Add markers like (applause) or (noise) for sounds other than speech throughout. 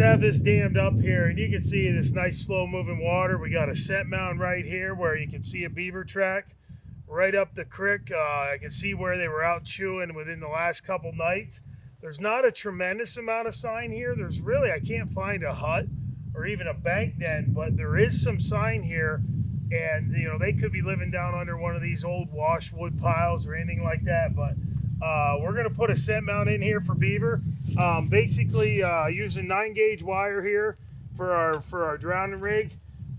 have this dammed up here, and you can see this nice slow moving water. We got a scent mound right here where you can see a beaver track right up the creek. Uh, I can see where they were out chewing within the last couple nights. There's not a tremendous amount of sign here. There's really, I can't find a hut or even a bank den, but there is some sign here. And, you know, they could be living down under one of these old washwood piles or anything like that. But uh, we're going to put a scent mound in here for beaver. Um, basically, uh, using 9 gauge wire here for our, for our drowning rig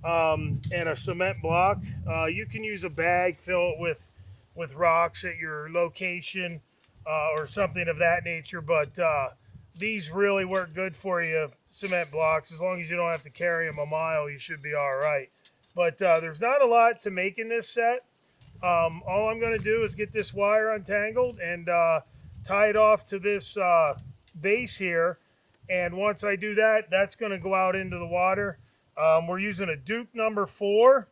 um, and a cement block. Uh, you can use a bag, fill it with, with rocks at your location uh, or something of that nature. But uh, these really work good for you, cement blocks. As long as you don't have to carry them a mile, you should be all right. But uh, there's not a lot to make in this set. Um, all I'm going to do is get this wire untangled and uh, tie it off to this uh, base here. And once I do that, that's going to go out into the water. Um, we're using a Duke number four.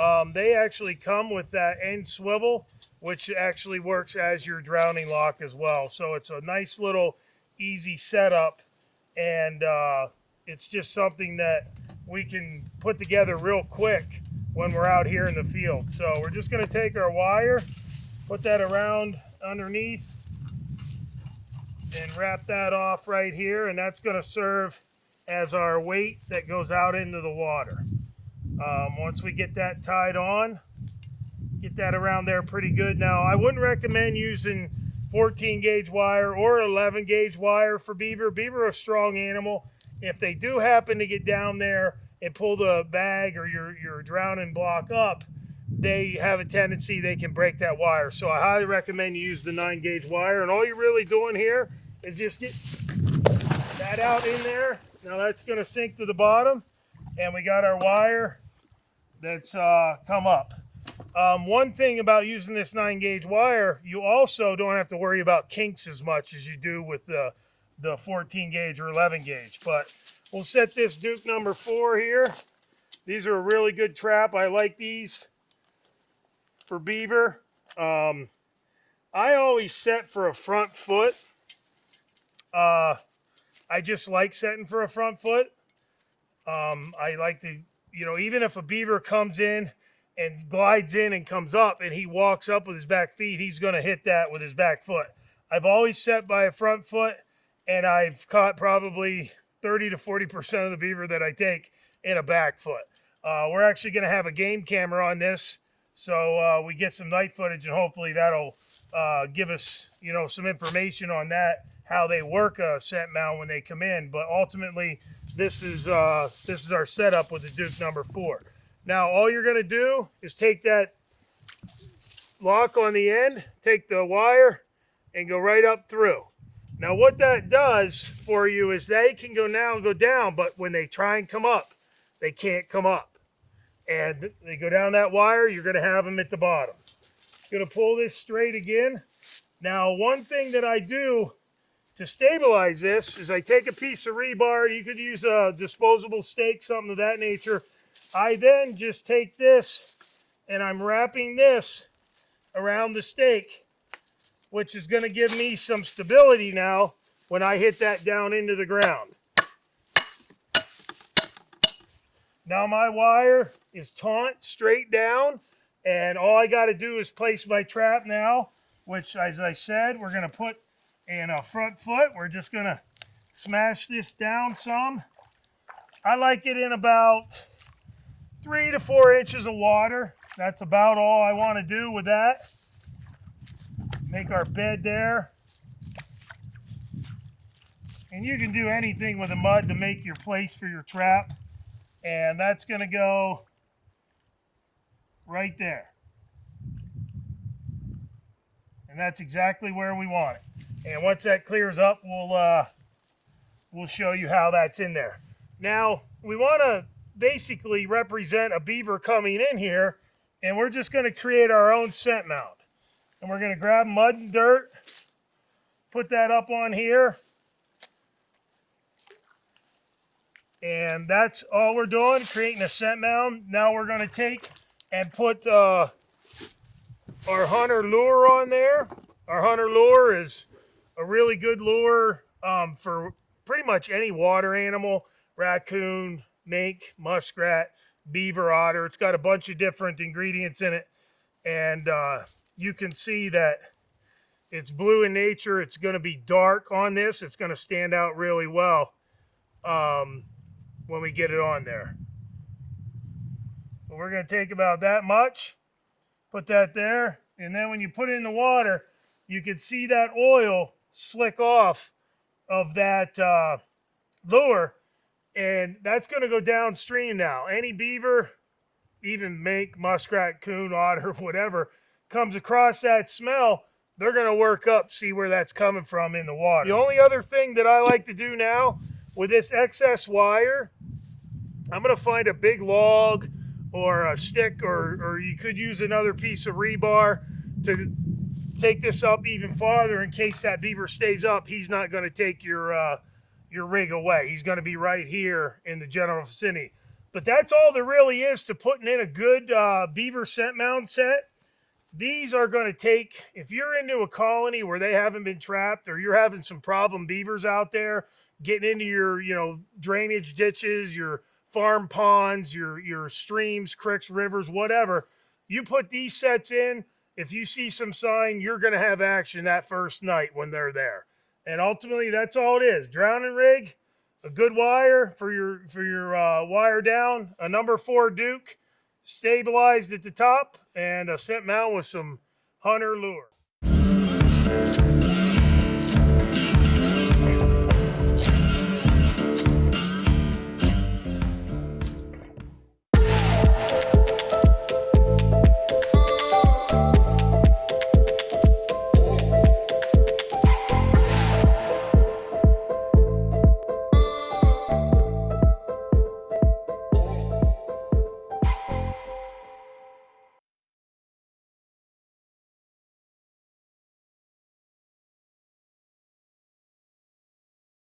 Um, they actually come with that end swivel, which actually works as your drowning lock as well. So it's a nice little easy setup. And uh, it's just something that we can put together real quick when we're out here in the field. So we're just going to take our wire, put that around underneath, and wrap that off right here. And that's going to serve as our weight that goes out into the water. Um, once we get that tied on, get that around there pretty good. Now, I wouldn't recommend using 14 gauge wire or 11 gauge wire for beaver. Beaver are a strong animal. If they do happen to get down there and pull the bag or your, your drowning block up, they have a tendency they can break that wire. So I highly recommend you use the 9 gauge wire. And all you're really doing here is just get that out in there now that's going to sink to the bottom and we got our wire that's uh, come up. Um, one thing about using this 9 gauge wire, you also don't have to worry about kinks as much as you do with the, the 14 gauge or 11 gauge. But we'll set this Duke number 4 here. These are a really good trap. I like these for beaver. Um, I always set for a front foot. Uh, I just like setting for a front foot. Um, I like to, you know, even if a beaver comes in and glides in and comes up and he walks up with his back feet, he's going to hit that with his back foot. I've always set by a front foot and I've caught probably 30 to 40% of the beaver that I take in a back foot. Uh, we're actually going to have a game camera on this so uh, we get some night footage and hopefully that'll uh, give us, you know, some information on that how they work a scent mound when they come in. But ultimately, this is uh, this is our setup with the Duke number four. Now, all you're going to do is take that lock on the end, take the wire, and go right up through. Now, what that does for you is they can go now and go down, but when they try and come up, they can't come up. And they go down that wire, you're going to have them at the bottom. To pull this straight again. Now, one thing that I do to stabilize this is I take a piece of rebar. You could use a disposable stake, something of that nature. I then just take this and I'm wrapping this around the stake, which is going to give me some stability now when I hit that down into the ground. Now my wire is taut straight down and all I got to do is place my trap now, which as I said, we're going to put in a front foot. We're just going to smash this down some. I like it in about three to four inches of water. That's about all I want to do with that. Make our bed there. And you can do anything with the mud to make your place for your trap. And that's going to go right there. And that's exactly where we want it. And once that clears up, we'll, uh, we'll show you how that's in there. Now, we want to basically represent a beaver coming in here, and we're just going to create our own scent mound. And we're going to grab mud and dirt, put that up on here. And that's all we're doing, creating a scent mound. Now we're going to take and put uh, our hunter lure on there. Our hunter lure is a really good lure um, for pretty much any water animal, raccoon, mink, muskrat, beaver, otter. It's got a bunch of different ingredients in it. And uh, you can see that it's blue in nature. It's going to be dark on this. It's going to stand out really well um, when we get it on there. But we're going to take about that much, put that there, and then when you put it in the water, you can see that oil slick off of that uh, lure, and that's going to go downstream now. Any beaver, even mink, muskrat, coon, otter, (laughs) whatever, comes across that smell, they're going to work up, see where that's coming from in the water. The only other thing that I like to do now with this excess wire, I'm going to find a big log or a stick, or, or you could use another piece of rebar to take this up even farther in case that beaver stays up. He's not going to take your, uh, your rig away. He's going to be right here in the general vicinity. But that's all there really is to putting in a good uh, beaver scent mound set. These are going to take, if you're into a colony where they haven't been trapped or you're having some problem beavers out there, getting into your, you know, drainage ditches, your farm ponds, your, your streams, creeks, rivers, whatever, you put these sets in, if you see some sign, you're going to have action that first night when they're there. And ultimately, that's all it is. Drowning rig, a good wire for your for your uh, wire down, a number four Duke, stabilized at the top, and uh, a scent mound with some hunter lure.